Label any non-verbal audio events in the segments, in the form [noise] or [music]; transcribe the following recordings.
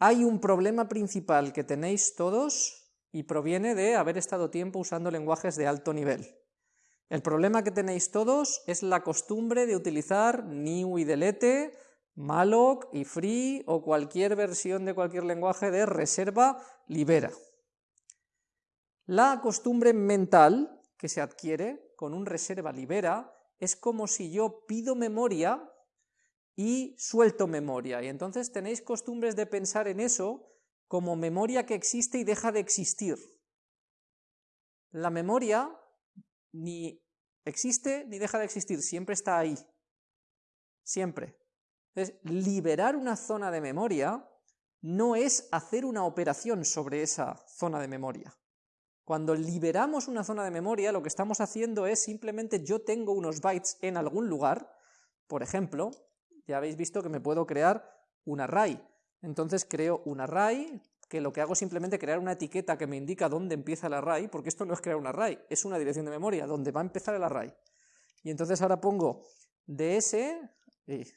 Hay un problema principal que tenéis todos y proviene de haber estado tiempo usando lenguajes de alto nivel. El problema que tenéis todos es la costumbre de utilizar new y delete, malloc y free o cualquier versión de cualquier lenguaje de reserva libera. La costumbre mental que se adquiere con un reserva libera es como si yo pido memoria y suelto memoria, y entonces tenéis costumbres de pensar en eso como memoria que existe y deja de existir. La memoria ni existe ni deja de existir, siempre está ahí. Siempre. Entonces, liberar una zona de memoria no es hacer una operación sobre esa zona de memoria. Cuando liberamos una zona de memoria, lo que estamos haciendo es simplemente yo tengo unos bytes en algún lugar, por ejemplo, ya habéis visto que me puedo crear un array. Entonces creo un array, que lo que hago es simplemente crear una etiqueta que me indica dónde empieza el array, porque esto no es crear un array, es una dirección de memoria, donde va a empezar el array. Y entonces ahora pongo ds,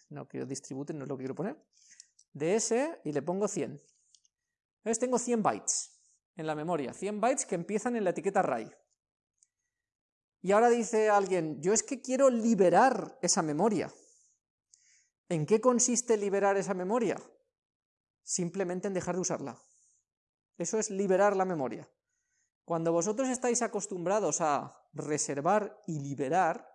no quiero distribute, no es lo que quiero poner, ds y le pongo 100. Entonces tengo 100 bytes en la memoria, 100 bytes que empiezan en la etiqueta array. Y ahora dice alguien, yo es que quiero liberar esa memoria. ¿En qué consiste liberar esa memoria? Simplemente en dejar de usarla. Eso es liberar la memoria. Cuando vosotros estáis acostumbrados a reservar y liberar,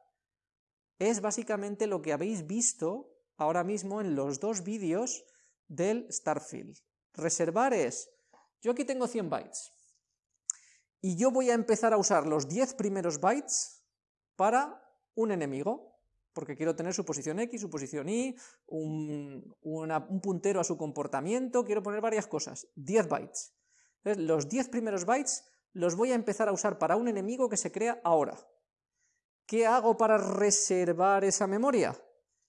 es básicamente lo que habéis visto ahora mismo en los dos vídeos del Starfield. Reservar es yo aquí tengo 100 bytes, y yo voy a empezar a usar los 10 primeros bytes para un enemigo, porque quiero tener su posición X, su posición Y, un, un puntero a su comportamiento, quiero poner varias cosas, 10 bytes. Los 10 primeros bytes los voy a empezar a usar para un enemigo que se crea ahora. ¿Qué hago para reservar esa memoria?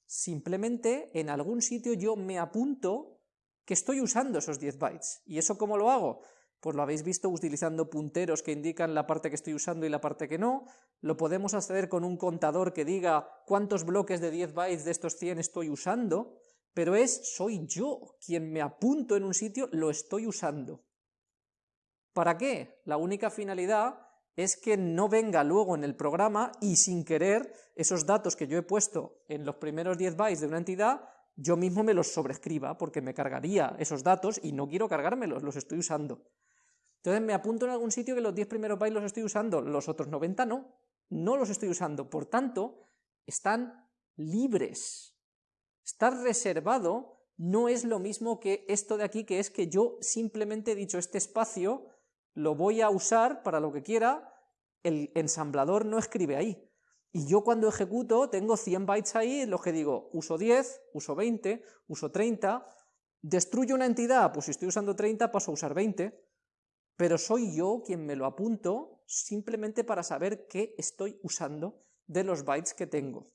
Simplemente en algún sitio yo me apunto que estoy usando esos 10 bytes. ¿Y eso cómo lo hago? Pues lo habéis visto utilizando punteros que indican la parte que estoy usando y la parte que no, lo podemos hacer con un contador que diga cuántos bloques de 10 bytes de estos 100 estoy usando, pero es, soy yo quien me apunto en un sitio, lo estoy usando. ¿Para qué? La única finalidad es que no venga luego en el programa y sin querer esos datos que yo he puesto en los primeros 10 bytes de una entidad yo mismo me los sobrescriba, porque me cargaría esos datos y no quiero cargármelos, los estoy usando. Entonces me apunto en algún sitio que los 10 primeros bytes los estoy usando, los otros 90 no, no los estoy usando, por tanto, están libres. Estar reservado no es lo mismo que esto de aquí, que es que yo simplemente he dicho este espacio, lo voy a usar para lo que quiera, el ensamblador no escribe ahí. Y yo cuando ejecuto tengo 100 bytes ahí en los que digo, uso 10, uso 20, uso 30, destruyo una entidad, pues si estoy usando 30 paso a usar 20, pero soy yo quien me lo apunto simplemente para saber qué estoy usando de los bytes que tengo.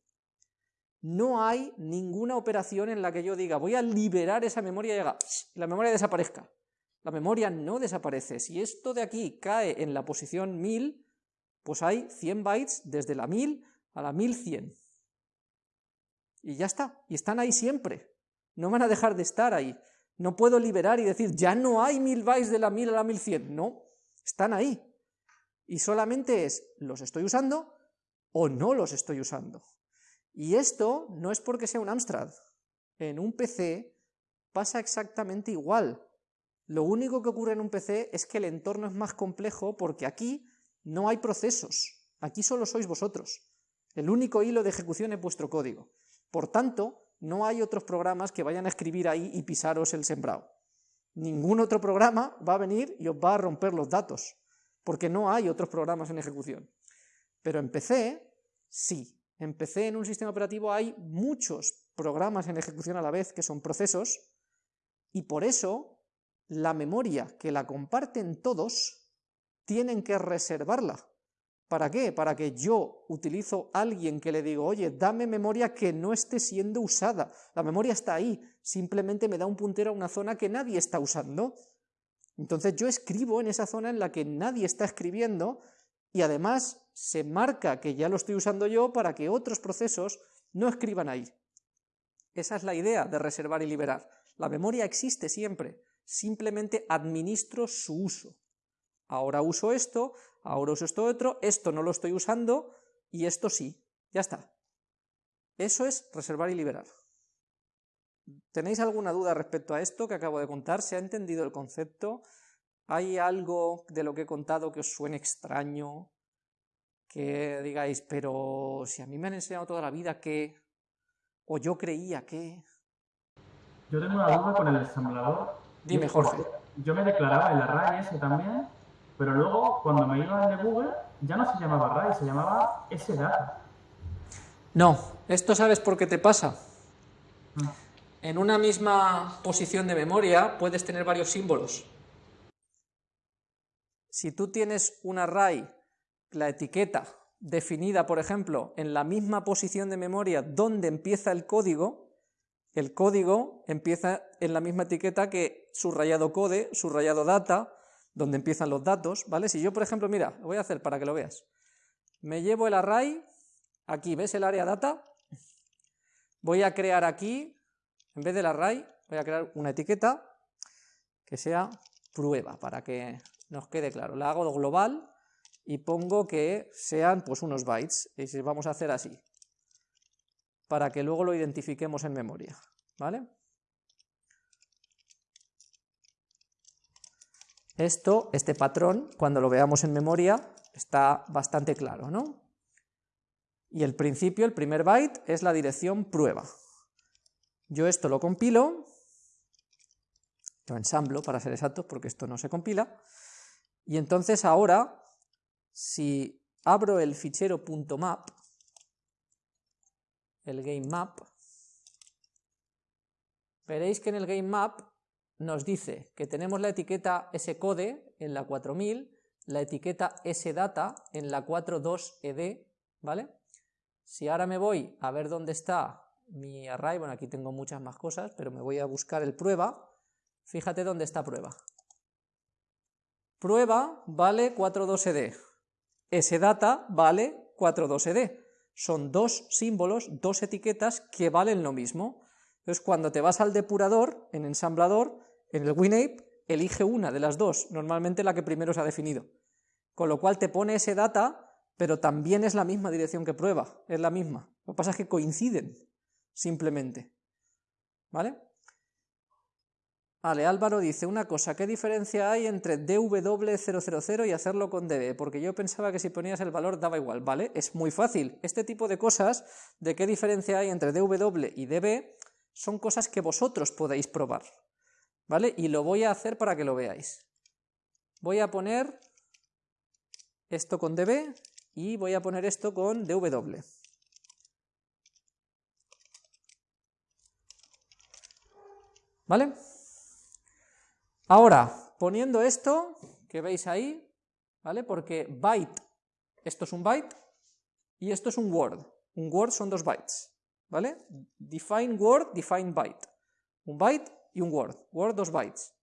No hay ninguna operación en la que yo diga, voy a liberar esa memoria y la memoria desaparezca. La memoria no desaparece. Si esto de aquí cae en la posición 1000, pues hay 100 bytes desde la 1000 a la 1100. Y ya está, y están ahí siempre. No van a dejar de estar ahí. No puedo liberar y decir, ya no hay 1000 bytes de la 1000 a la 1100. No, están ahí. Y solamente es, ¿los estoy usando o no los estoy usando? Y esto no es porque sea un Amstrad. En un PC pasa exactamente igual. Lo único que ocurre en un PC es que el entorno es más complejo porque aquí no hay procesos. Aquí solo sois vosotros. El único hilo de ejecución es vuestro código. Por tanto, no hay otros programas que vayan a escribir ahí y pisaros el sembrado. Ningún otro programa va a venir y os va a romper los datos, porque no hay otros programas en ejecución. Pero en PC, sí. En PC, en un sistema operativo, hay muchos programas en ejecución a la vez que son procesos, y por eso la memoria que la comparten todos tienen que reservarla. ¿Para qué? Para que yo utilizo a alguien que le digo, oye, dame memoria que no esté siendo usada. La memoria está ahí, simplemente me da un puntero a una zona que nadie está usando. Entonces yo escribo en esa zona en la que nadie está escribiendo y además se marca que ya lo estoy usando yo para que otros procesos no escriban ahí. Esa es la idea de reservar y liberar. La memoria existe siempre, simplemente administro su uso. Ahora uso esto, ahora uso esto otro, esto no lo estoy usando y esto sí, ya está. Eso es reservar y liberar. ¿Tenéis alguna duda respecto a esto que acabo de contar? ¿Se ha entendido el concepto? ¿Hay algo de lo que he contado que os suene extraño? Que digáis, pero si a mí me han enseñado toda la vida que... o yo creía que... Yo tengo una duda con el ensamblador. Dime, Jorge. Yo me declaraba el array ese también, pero luego cuando me iba de Google ya no se llamaba array, se llamaba sdata. No, esto sabes por qué te pasa. En una misma posición de memoria puedes tener varios símbolos. Si tú tienes un array, la etiqueta definida, por ejemplo, en la misma posición de memoria donde empieza el código, el código empieza en la misma etiqueta que subrayado code, subrayado data, donde empiezan los datos, ¿vale? Si yo, por ejemplo, mira, lo voy a hacer para que lo veas. Me llevo el array, aquí, ¿ves el área data? Voy a crear aquí en vez del array, voy a crear una etiqueta que sea prueba, para que nos quede claro. La hago global y pongo que sean pues unos bytes, y vamos a hacer así, para que luego lo identifiquemos en memoria, ¿vale? Esto, este patrón, cuando lo veamos en memoria, está bastante claro, ¿no? Y el principio, el primer byte, es la dirección prueba, yo esto lo compilo, lo ensamblo para ser exactos, porque esto no se compila, y entonces ahora, si abro el fichero .map, el GameMap, veréis que en el GameMap nos dice que tenemos la etiqueta scode en la 4000, la etiqueta sdata en la 42ed, ¿vale? Si ahora me voy a ver dónde está mi array, bueno, aquí tengo muchas más cosas, pero me voy a buscar el prueba, fíjate dónde está prueba. Prueba vale 42ed, sdata vale 42ed, son dos símbolos, dos etiquetas que valen lo mismo. Entonces cuando te vas al depurador, en ensamblador, en el WinApe, elige una de las dos, normalmente la que primero se ha definido. Con lo cual te pone ese data, pero también es la misma dirección que prueba, es la misma. Lo que pasa es que coinciden simplemente. ¿Vale? Vale, Álvaro dice una cosa, ¿qué diferencia hay entre dw000 y hacerlo con db? Porque yo pensaba que si ponías el valor daba igual, ¿vale? Es muy fácil. Este tipo de cosas, de qué diferencia hay entre dw y db, son cosas que vosotros podéis probar, ¿vale? Y lo voy a hacer para que lo veáis. Voy a poner esto con db y voy a poner esto con dw. ¿Vale? Ahora, poniendo esto que veis ahí, ¿vale? Porque byte, esto es un byte y esto es un word. Un word son dos bytes, ¿vale? Define word, define byte. Un byte y un word. Word, dos bytes.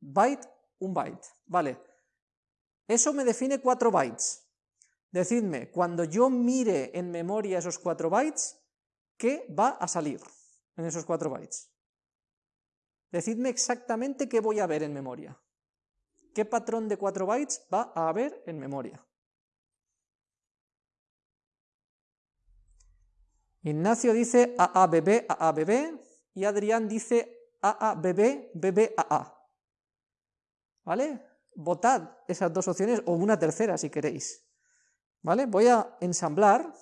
Byte, un byte, ¿vale? Eso me define cuatro bytes. Decidme, cuando yo mire en memoria esos cuatro bytes, ¿qué va a salir en esos cuatro bytes? Decidme exactamente qué voy a ver en memoria. ¿Qué patrón de 4 bytes va a haber en memoria? Ignacio dice AABB, AABB, y Adrián dice AABB, BBAA. ¿Vale? Votad esas dos opciones o una tercera si queréis. ¿Vale? Voy a ensamblar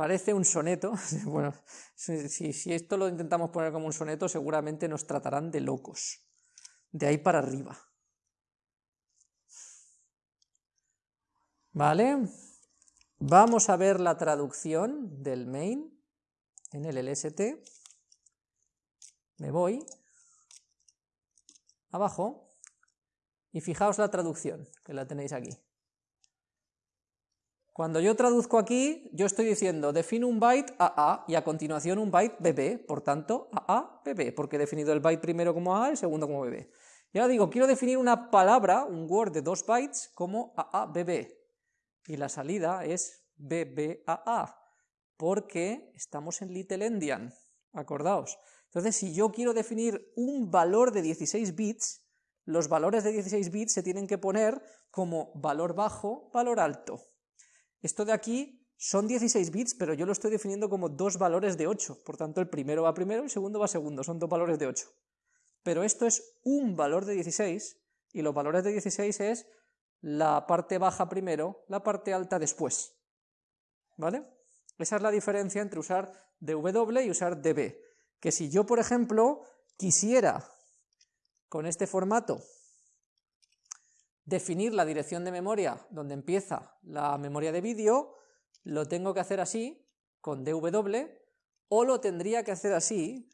Parece un soneto. [laughs] Bueno, si, esto lo intentamos poner como un soneto, seguramente nos tratarán de locos. De ahí para arriba. ¿Vale? Vamos a ver la traducción del main en el LST. Me voy abajo y fijaos la traducción, que la tenéis aquí. Cuando yo traduzco aquí, yo estoy diciendo, defino un byte AA y a continuación un byte BB, por tanto, AA, BB, porque he definido el byte primero como AA el segundo como BB. Y ahora digo, quiero definir una palabra, un word de dos bytes, como AA, BB. Y la salida es BBAA, porque estamos en Little Endian, acordaos. Entonces, si yo quiero definir un valor de 16 bits, los valores de 16 bits se tienen que poner como valor bajo, valor alto. Esto de aquí son 16 bits, pero yo lo estoy definiendo como dos valores de 8, por tanto el primero va primero y el segundo va segundo, son dos valores de 8. Pero esto es un valor de 16, y los valores de 16 es la parte baja primero, la parte alta después. ¿Vale? Esa es la diferencia entre usar dw y usar db. Que si yo, por ejemplo, quisiera con este formato definir la dirección de memoria donde empieza la memoria de vídeo, lo tengo que hacer así, con dw, o lo tendría que hacer así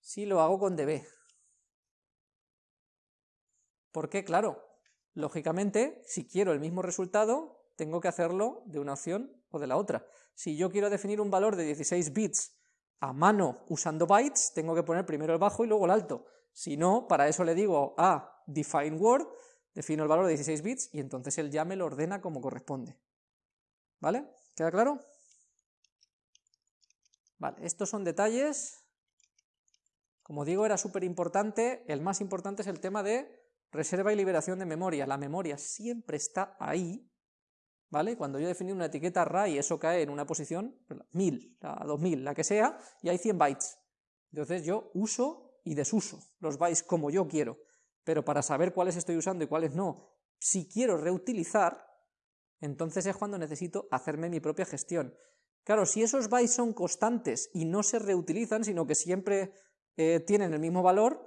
si lo hago con db. Porque, claro, lógicamente, si quiero el mismo resultado, tengo que hacerlo de una opción o de la otra. Si yo quiero definir un valor de 16 bits a mano usando bytes, tengo que poner primero el bajo y luego el alto. Si no, para eso le digo a define word, defino el valor de 16 bits y entonces él ya me lo ordena como corresponde. ¿Vale? ¿Queda claro? Vale, estos son detalles. Como digo, era súper importante. El más importante es el tema de reserva y liberación de memoria. La memoria siempre está ahí, ¿vale? Cuando yo definí una etiqueta array, eso cae en una posición 1000, la 2000, la que sea, y hay 100 bytes. Entonces yo uso y desuso los bytes como yo quiero, pero para saber cuáles estoy usando y cuáles no, si quiero reutilizar, entonces es cuando necesito hacerme mi propia gestión. Claro, si esos bytes son constantes y no se reutilizan, sino que siempre eh, tienen el mismo valor,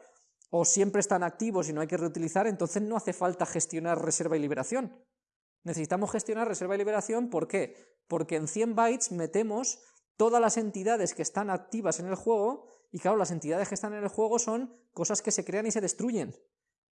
o siempre están activos y no hay que reutilizar, entonces no hace falta gestionar reserva y liberación. Necesitamos gestionar reserva y liberación, ¿por qué? Porque en 100 bytes metemos todas las entidades que están activas en el juego, y claro, las entidades que están en el juego son cosas que se crean y se destruyen,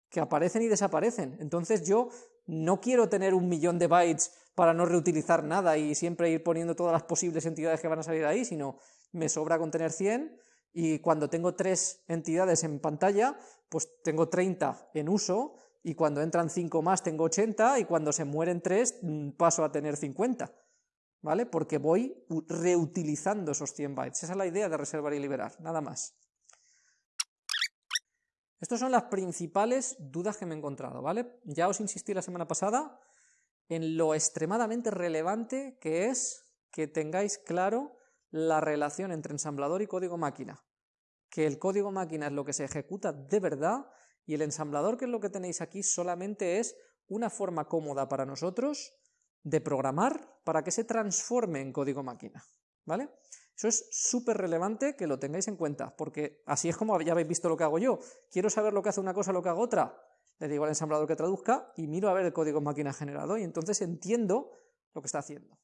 que aparecen y desaparecen. Entonces yo no quiero tener un millón de bytes para no reutilizar nada y siempre ir poniendo todas las posibles entidades que van a salir ahí, sino me sobra con tener 100 y cuando tengo tres entidades en pantalla, pues tengo 30 en uso, y cuando entran 5 más tengo 80, y cuando se mueren 3 mm, paso a tener 50, ¿vale? Porque voy reutilizando esos 100 bytes. Esa es la idea de reservar y liberar, nada más. Estas son las principales dudas que me he encontrado, ¿vale? Ya os insistí la semana pasada en lo extremadamente relevante que es que tengáis claro la relación entre ensamblador y código máquina que el código máquina es lo que se ejecuta de verdad y el ensamblador, que es lo que tenéis aquí, solamente es una forma cómoda para nosotros de programar para que se transforme en código máquina. ¿Vale? Eso es súper relevante que lo tengáis en cuenta, porque así es como ya habéis visto lo que hago yo. Quiero saber lo que hace una cosa, lo que hago otra. Le digo al ensamblador que traduzca y miro a ver el código máquina generado y entonces entiendo lo que está haciendo.